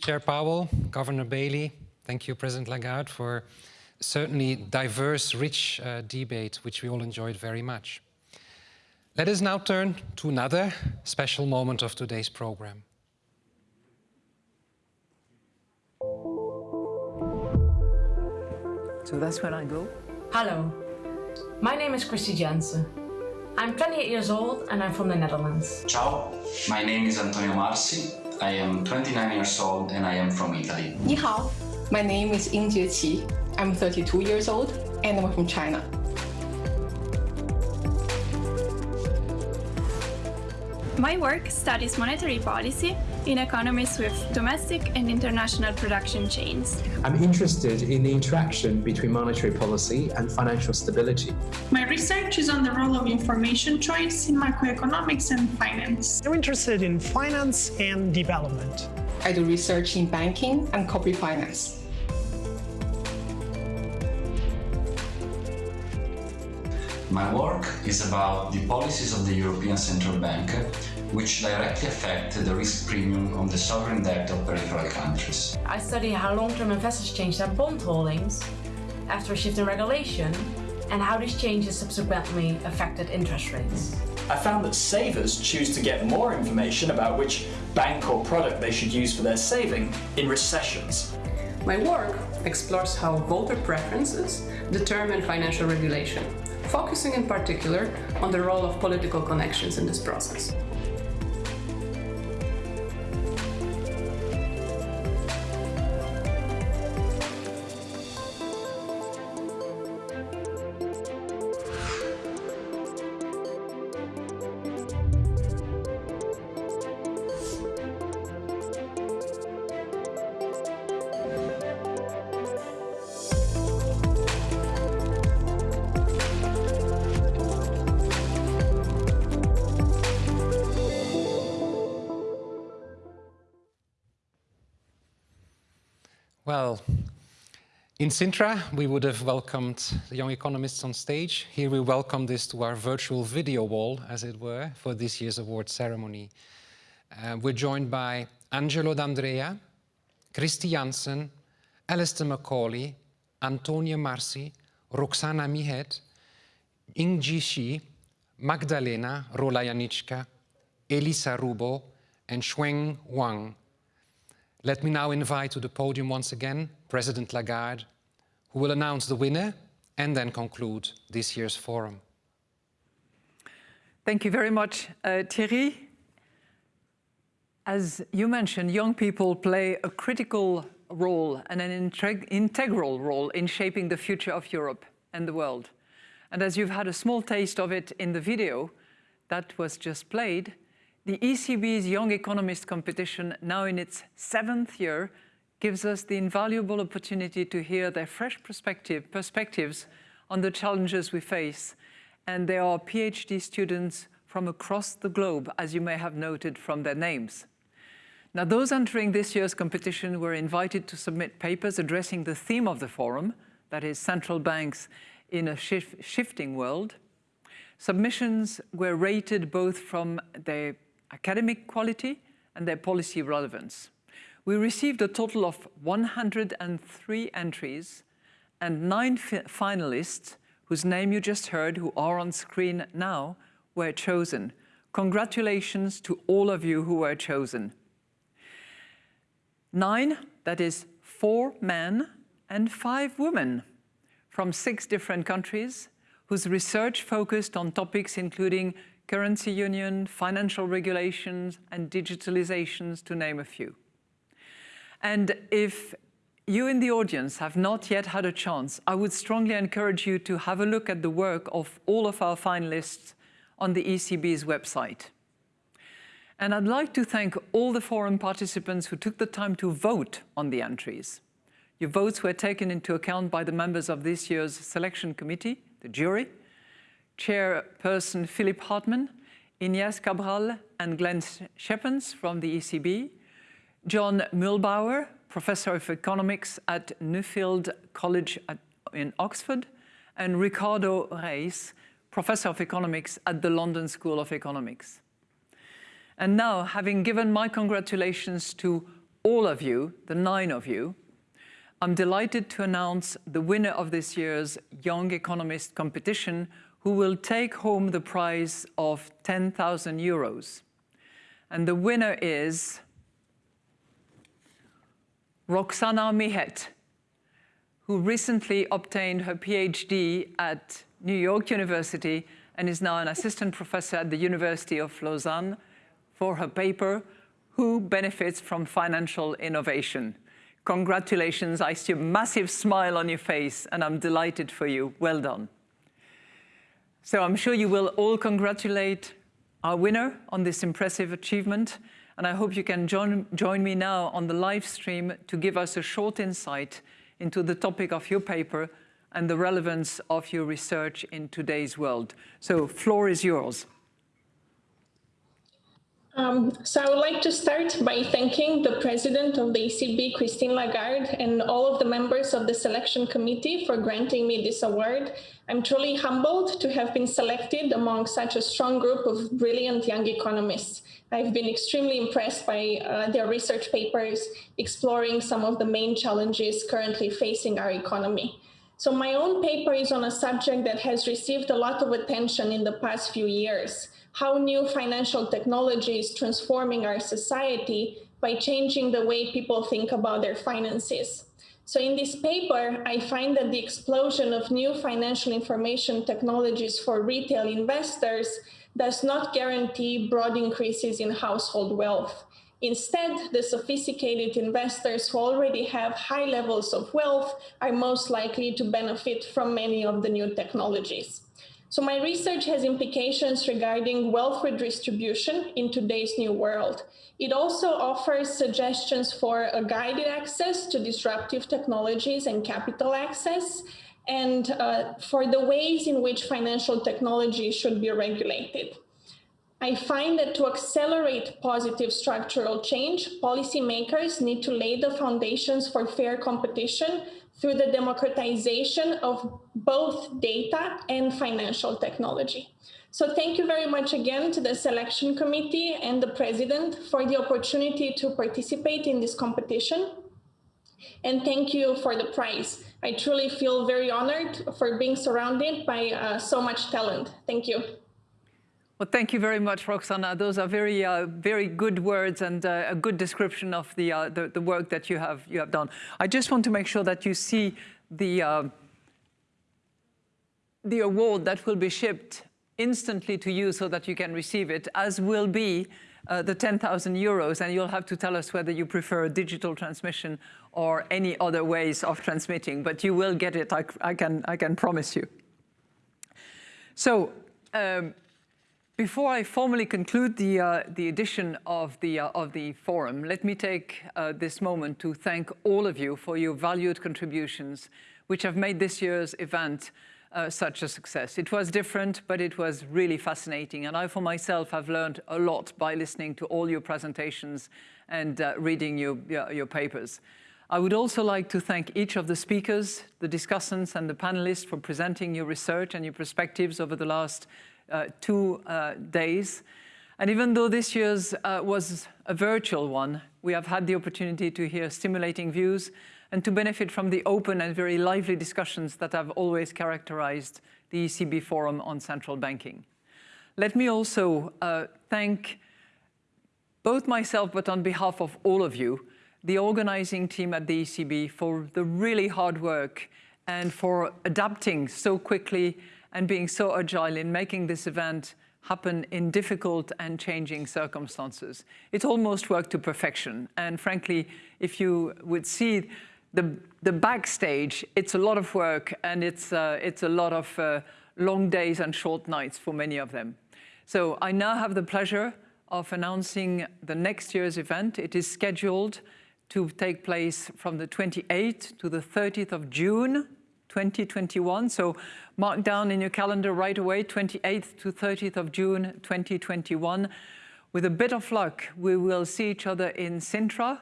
Chair Powell, Governor Bailey. Thank you, President Lagarde, for certainly diverse, rich uh, debate, which we all enjoyed very much. Let us now turn to another special moment of today's program. So that's when I go? Hello, my name is Kristy Jansen. I'm 28 years old and I'm from the Netherlands. Ciao, my name is Antonio Marsi. I am 29 years old and I am from Italy. 你好, my name is Ying Jieqi. I'm 32 years old and I'm from China. My work studies monetary policy in economies with domestic and international production chains. I'm interested in the interaction between monetary policy and financial stability. My research is on the role of information choice in macroeconomics and finance. I'm interested in finance and development. I do research in banking and corporate finance. My work is about the policies of the European Central Bank which directly affect the risk premium on the sovereign debt of peripheral countries. I study how long-term investors change their bond holdings after a shift in regulation and how these changes subsequently affected interest rates. I found that savers choose to get more information about which bank or product they should use for their saving in recessions. My work explores how voter preferences determine financial regulation, focusing in particular on the role of political connections in this process. Well, in Sintra, we would have welcomed the young economists on stage. Here we welcome this to our virtual video wall, as it were, for this year's award ceremony. Uh, we're joined by Angelo D'Andrea, Kristy Jansen, Alistair Macaulay, Antonio Marsi, Roxana Mihet, Ying Shi, Magdalena Rola Elisa Rubbo, and Shuang Wang, let me now invite to the podium once again President Lagarde, who will announce the winner and then conclude this year's forum. Thank you very much, uh, Thierry. As you mentioned, young people play a critical role and an integral role in shaping the future of Europe and the world. And as you've had a small taste of it in the video that was just played, the ECB's Young Economist competition, now in its seventh year, gives us the invaluable opportunity to hear their fresh perspective, perspectives on the challenges we face. And they are PhD students from across the globe, as you may have noted from their names. Now, those entering this year's competition were invited to submit papers addressing the theme of the forum, that is central banks in a shif shifting world. Submissions were rated both from their academic quality and their policy relevance. We received a total of 103 entries and nine finalists whose name you just heard, who are on screen now, were chosen. Congratulations to all of you who were chosen. Nine, that is four men and five women from six different countries whose research focused on topics including currency union, financial regulations, and digitalizations, to name a few. And if you in the audience have not yet had a chance, I would strongly encourage you to have a look at the work of all of our finalists on the ECB's website. And I'd like to thank all the forum participants who took the time to vote on the entries. Your votes were taken into account by the members of this year's selection committee, the jury, Chairperson Philipp Hartmann, Ines Cabral and Glenn Schepens from the ECB, John Muellbauer, Professor of Economics at Nuffield College at, in Oxford, and Ricardo Reis, Professor of Economics at the London School of Economics. And now, having given my congratulations to all of you, the nine of you, I'm delighted to announce the winner of this year's Young Economist competition who will take home the prize of 10,000 euros. And the winner is Roxana Mihet, who recently obtained her PhD at New York University and is now an assistant professor at the University of Lausanne for her paper, Who Benefits from Financial Innovation? Congratulations, I see a massive smile on your face and I'm delighted for you. Well done. So I'm sure you will all congratulate our winner on this impressive achievement. And I hope you can join, join me now on the live stream to give us a short insight into the topic of your paper and the relevance of your research in today's world. So floor is yours. Um, so I would like to start by thanking the president of the ECB, Christine Lagarde, and all of the members of the selection committee for granting me this award. I'm truly humbled to have been selected among such a strong group of brilliant young economists. I've been extremely impressed by uh, their research papers exploring some of the main challenges currently facing our economy. So my own paper is on a subject that has received a lot of attention in the past few years how new financial technology is transforming our society by changing the way people think about their finances. So in this paper, I find that the explosion of new financial information technologies for retail investors does not guarantee broad increases in household wealth. Instead, the sophisticated investors who already have high levels of wealth are most likely to benefit from many of the new technologies. So my research has implications regarding wealth redistribution in today's new world. It also offers suggestions for a guided access to disruptive technologies and capital access, and uh, for the ways in which financial technology should be regulated. I find that to accelerate positive structural change, policymakers need to lay the foundations for fair competition through the democratization of both data and financial technology. So thank you very much again to the selection committee and the president for the opportunity to participate in this competition. And thank you for the prize. I truly feel very honored for being surrounded by uh, so much talent. Thank you. Well, thank you very much, Roxana. Those are very, uh, very good words and uh, a good description of the, uh, the, the work that you have you have done. I just want to make sure that you see the uh, the award that will be shipped instantly to you so that you can receive it, as will be uh, the 10,000 euros, and you'll have to tell us whether you prefer digital transmission or any other ways of transmitting, but you will get it, I, I can, I can promise you. So, um, before I formally conclude the, uh, the edition of the, uh, of the forum, let me take uh, this moment to thank all of you for your valued contributions, which have made this year's event uh, such a success. It was different, but it was really fascinating. And I, for myself, have learned a lot by listening to all your presentations and uh, reading your, your, your papers. I would also like to thank each of the speakers, the discussants and the panelists for presenting your research and your perspectives over the last two uh, days. And even though this year's uh, was a virtual one, we have had the opportunity to hear stimulating views and to benefit from the open and very lively discussions that have always characterized the ECB Forum on Central Banking. Let me also uh, thank both myself, but on behalf of all of you, the organizing team at the ECB for the really hard work and for adapting so quickly and being so agile in making this event happen in difficult and changing circumstances. It almost worked to perfection. And frankly, if you would see the, the backstage, it's a lot of work and it's, uh, it's a lot of uh, long days and short nights for many of them. So I now have the pleasure of announcing the next year's event. It is scheduled to take place from the 28th to the 30th of June 2021. So mark down in your calendar right away, 28th to 30th of June 2021. With a bit of luck, we will see each other in Sintra.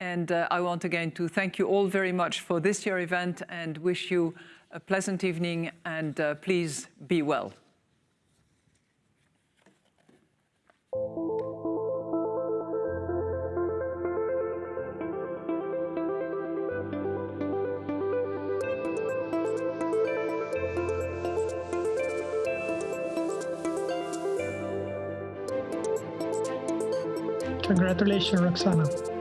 And uh, I want again to thank you all very much for this year event and wish you a pleasant evening and uh, please be well. Congratulations, Roxana.